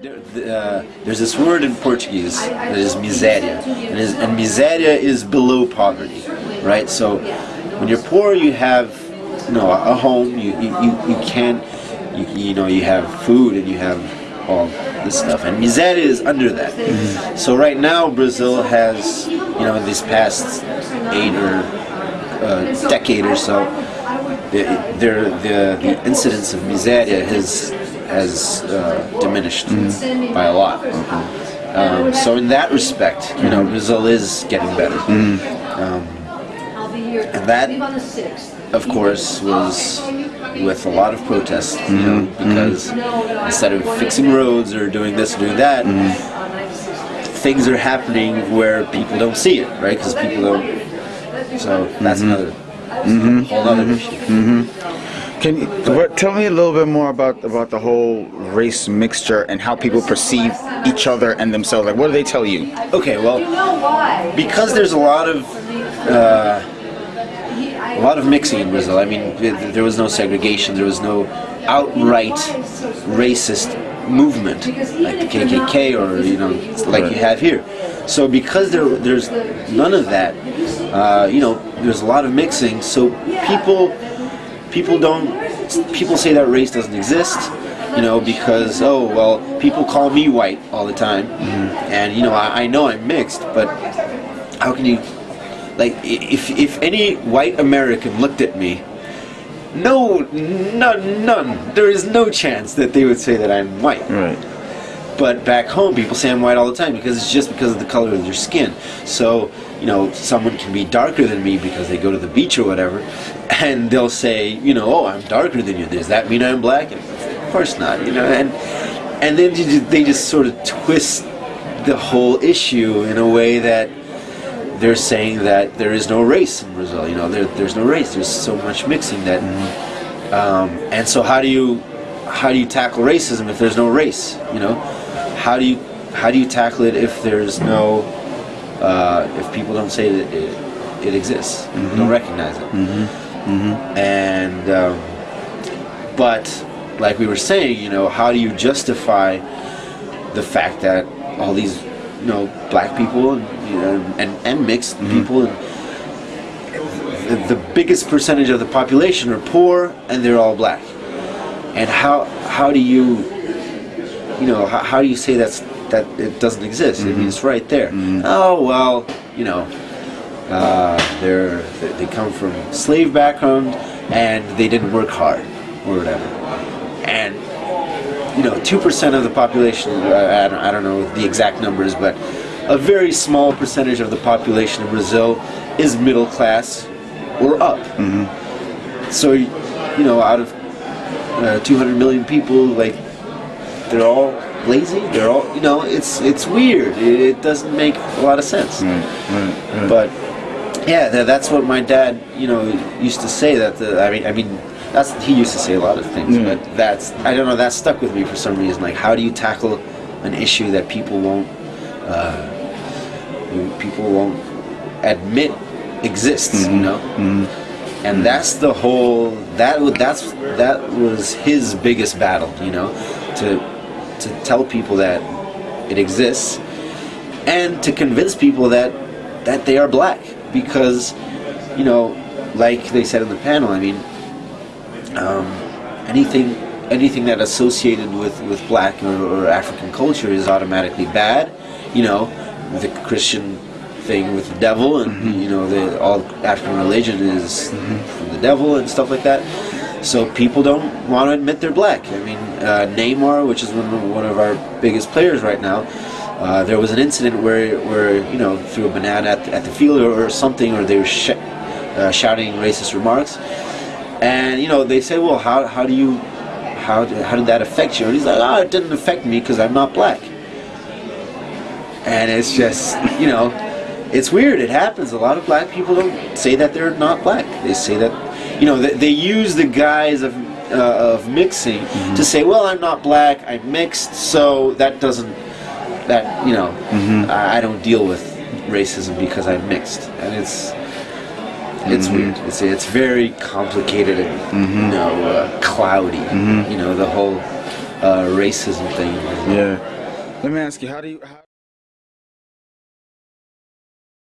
There, uh, there's this word in Portuguese that is miséria, and, is, and miséria is below poverty, right? So when you're poor, you have you know a home, you you, you, you can you, you know you have food and you have all this stuff, and miséria is under that. So right now, Brazil has you know in these past eight or uh, decade or so, the, the, the, the incidence of miséria has has uh, diminished by a lot. Um, so in that respect, you know, Brazil is getting better. Um, and that, of course, was with a lot of protests, you know, because instead of fixing roads or doing this or doing that, things are happening where people don't see it, right? Because people don't. So that's another whole other issue. Can you what, tell me a little bit more about about the whole race mixture and how people perceive each other and themselves? Like, what do they tell you? Okay, well, because there's a lot of uh, a lot of mixing in Brazil. I mean, there was no segregation. There was no outright racist movement like the KKK or you know like you have here. So because there there's none of that, uh, you know, there's a lot of mixing. So people people don't people say that race doesn't exist you know because oh well people call me white all the time mm-hmm. and you know I, I know i'm mixed but how can you like if if any white american looked at me no none none there is no chance that they would say that i'm white Right. but back home, people say I'm white all the time because it's just because of the color of their skin. So, you know, someone can be darker than me because they go to the beach or whatever, and they'll say, you know, oh, I'm darker than you. Does that mean I'm black? And of course not. You know, and and then they just sort of twist the whole issue in a way that they're saying that there is no race in Brazil. You know, there, there's no race. There's so much mixing that, um, and so how do you how do you tackle racism if there's no race? You know, how do you how do you tackle it if there's no uh, if people don't say that it, it exists, don't recognize it, and um, but like we were saying, you know, how do you justify the fact that all these you know black people and you know, and, and mixed people and the, the biggest percentage of the population are poor and they're all black. And how how do you you know how, how do you say that's that it doesn't exist. I mean it's right there. Oh well you know uh, they're they come from slave background and they didn't work hard or whatever. And you know two percent of the population uh, I, don't, I don't know the exact numbers but a very small percentage of the population in Brazil is middle class or up. So you know out of uh, 200 million people like they're all lazy. They're all you know it's it's weird. It, it doesn't make a lot of sense. But yeah tha- that's what my dad you know used to say that the, i mean i mean that's he used to say a lot of things but that's i don't know that stuck with me for some reason. Like how do you tackle an issue that people won't uh, people won't admit exists you know? And that's the whole that that's that was his biggest battle you know to to tell people that it exists and to convince people that that they are black. Because you know like they said in the panel i mean um, anything anything that associated with with black or, or african culture is automatically bad. You know the christian thing with the devil and you know the all african religion is from the devil and stuff like that so people don't want to admit they're black i mean uh, neymar which is one of, our biggest players right now uh, there was an incident where, where you know threw a banana at, at the field or, or something, or they were sh- uh, shouting racist remarks, and you know they say, well, how, how do you how, how did that affect you? And he's like, oh, it didn't affect me because I'm not black. And it's just, you know, it's weird. It happens. A lot of black people don't say that they're not black. They say that, you know, they, they use the guise of uh, of mixing to say, well, I'm not black. I'm mixed, so that doesn't that you know I, I don't deal with racism because I'm mixed, and it's it's weird. It's it's very complicated and you know uh, cloudy. You know the whole uh, racism thing. Yeah. Let me ask you, how do you? How